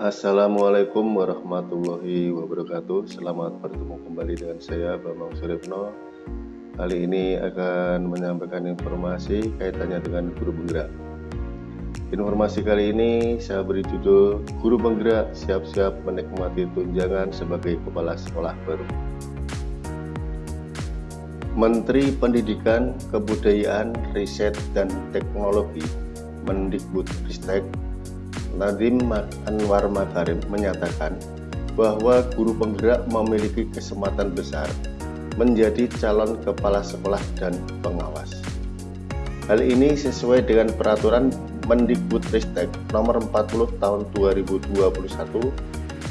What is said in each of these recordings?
Assalamualaikum warahmatullahi wabarakatuh. Selamat bertemu kembali dengan saya Bambang Suripno Kali ini akan menyampaikan informasi kaitannya dengan guru penggerak. Informasi kali ini saya beri judul Guru penggerak siap-siap menikmati tunjangan sebagai kepala sekolah baru. Menteri Pendidikan, Kebudayaan, Riset, dan Teknologi Mendikbud Ristek Nadiem Anwar Makarim menyatakan bahwa guru penggerak memiliki kesempatan besar menjadi calon kepala sekolah dan pengawas. Hal ini sesuai dengan peraturan Mendikbudristek nomor 40 tahun 2021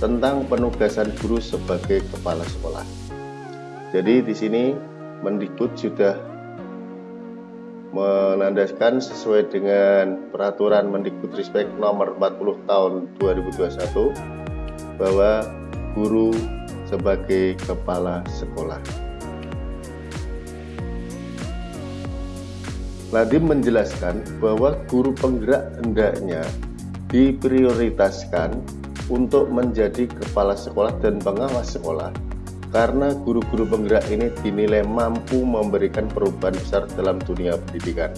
tentang penugasan guru sebagai kepala sekolah. Jadi di sini Mendikbud sudah menandaskan sesuai dengan peraturan Mendikbudristek nomor 40 tahun 2021 bahwa guru sebagai kepala sekolah. Nadiem menjelaskan bahwa guru penggerak hendaknya diprioritaskan untuk menjadi kepala sekolah dan pengawas sekolah karena guru-guru penggerak ini dinilai mampu memberikan perubahan besar dalam dunia pendidikan.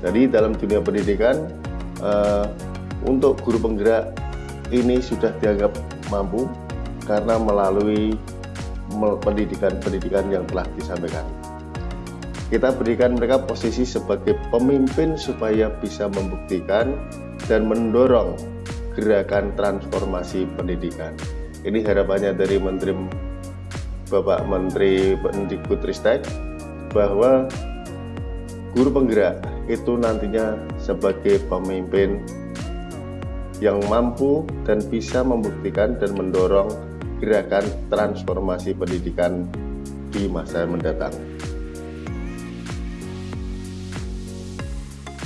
Jadi dalam dunia pendidikan uh, untuk guru penggerak ini sudah dianggap mampu karena melalui pendidikan-pendidikan yang telah disampaikan. Kita berikan mereka posisi sebagai pemimpin supaya bisa membuktikan dan mendorong gerakan transformasi pendidikan. Ini harapannya dari Menteri Bapak Menteri Ristek bahwa guru penggerak itu nantinya sebagai pemimpin yang mampu dan bisa membuktikan dan mendorong gerakan transformasi pendidikan di masa mendatang.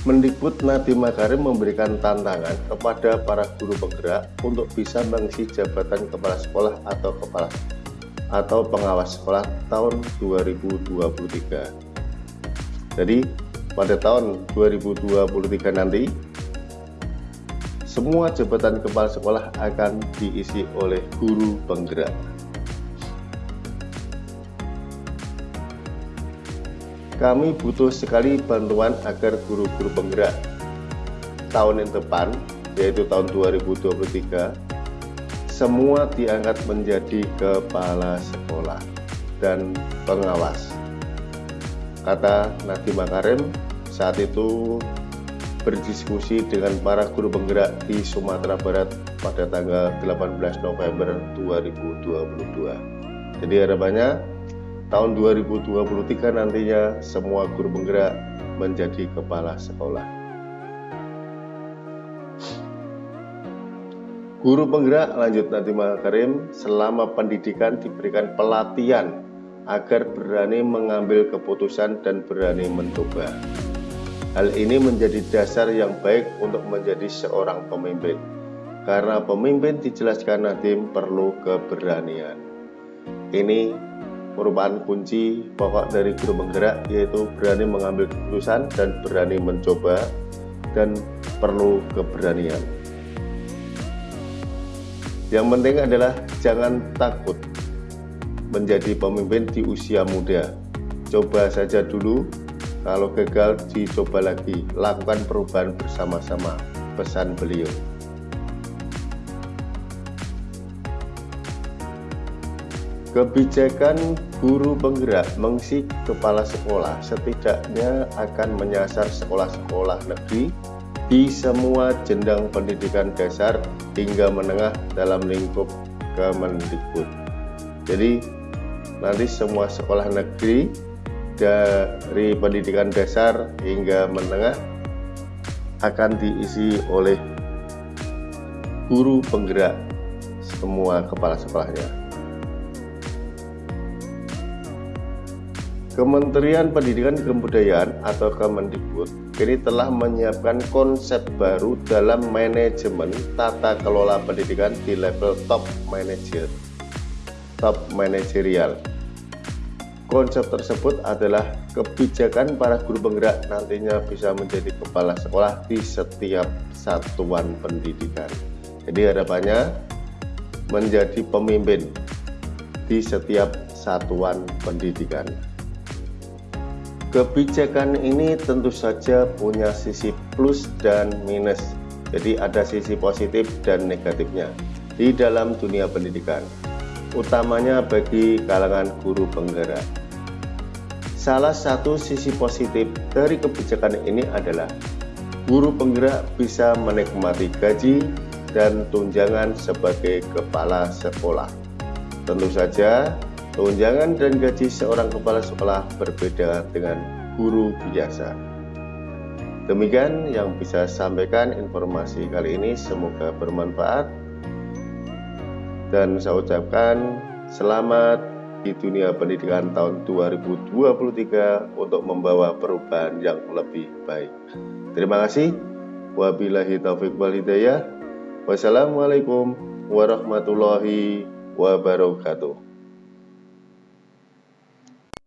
Mendikbud Nadiem Makarim memberikan tantangan kepada para guru penggerak untuk bisa mengisi jabatan kepala sekolah atau kepala atau pengawas sekolah tahun 2023. Jadi pada tahun 2023 nanti semua jabatan kepala sekolah akan diisi oleh guru penggerak. Kami butuh sekali bantuan agar guru-guru penggerak tahun yang depan, yaitu tahun 2023, semua diangkat menjadi kepala sekolah dan pengawas. Kata Nadiem Makarim saat itu berdiskusi dengan para guru penggerak di Sumatera Barat pada tanggal 18 November 2022. Jadi harapannya tahun 2023 nantinya semua guru penggerak menjadi kepala sekolah. Guru penggerak lanjut Nadiem Makarim selama pendidikan diberikan pelatihan agar berani mengambil keputusan dan berani mencoba. Hal ini menjadi dasar yang baik untuk menjadi seorang pemimpin. Karena pemimpin dijelaskan Nadiem perlu keberanian. Ini merupakan kunci pokok dari guru penggerak yaitu berani mengambil keputusan dan berani mencoba dan perlu keberanian. Yang penting adalah jangan takut menjadi pemimpin di usia muda. Coba saja dulu, kalau gagal dicoba lagi, lakukan perubahan bersama-sama, pesan beliau. Kebijakan guru penggerak mengisi kepala sekolah setidaknya akan menyasar sekolah-sekolah negeri di semua jenjang pendidikan dasar hingga menengah dalam lingkup Kemendikbud. Jadi nanti semua sekolah negeri dari pendidikan dasar hingga menengah akan diisi oleh guru penggerak semua kepala sekolahnya. Kementerian Pendidikan Kebudayaan atau Kemendikbud ini telah menyiapkan konsep baru dalam manajemen tata kelola pendidikan di level top manager, top manajerial. Konsep tersebut adalah kebijakan para guru penggerak nantinya bisa menjadi kepala sekolah di setiap satuan pendidikan. Jadi harapannya menjadi pemimpin di setiap satuan pendidikan. Kebijakan ini tentu saja punya sisi plus dan minus. Jadi ada sisi positif dan negatifnya di dalam dunia pendidikan. Utamanya bagi kalangan guru penggerak. Salah satu sisi positif dari kebijakan ini adalah guru penggerak bisa menikmati gaji dan tunjangan sebagai kepala sekolah. Tentu saja Tunjangan dan gaji seorang kepala sekolah berbeda dengan guru biasa. Demikian yang bisa sampaikan informasi kali ini semoga bermanfaat dan saya ucapkan selamat di dunia pendidikan tahun 2023 untuk membawa perubahan yang lebih baik. Terima kasih. Wabillahi taufiq wal hidayah. Wassalamualaikum warahmatullahi wabarakatuh.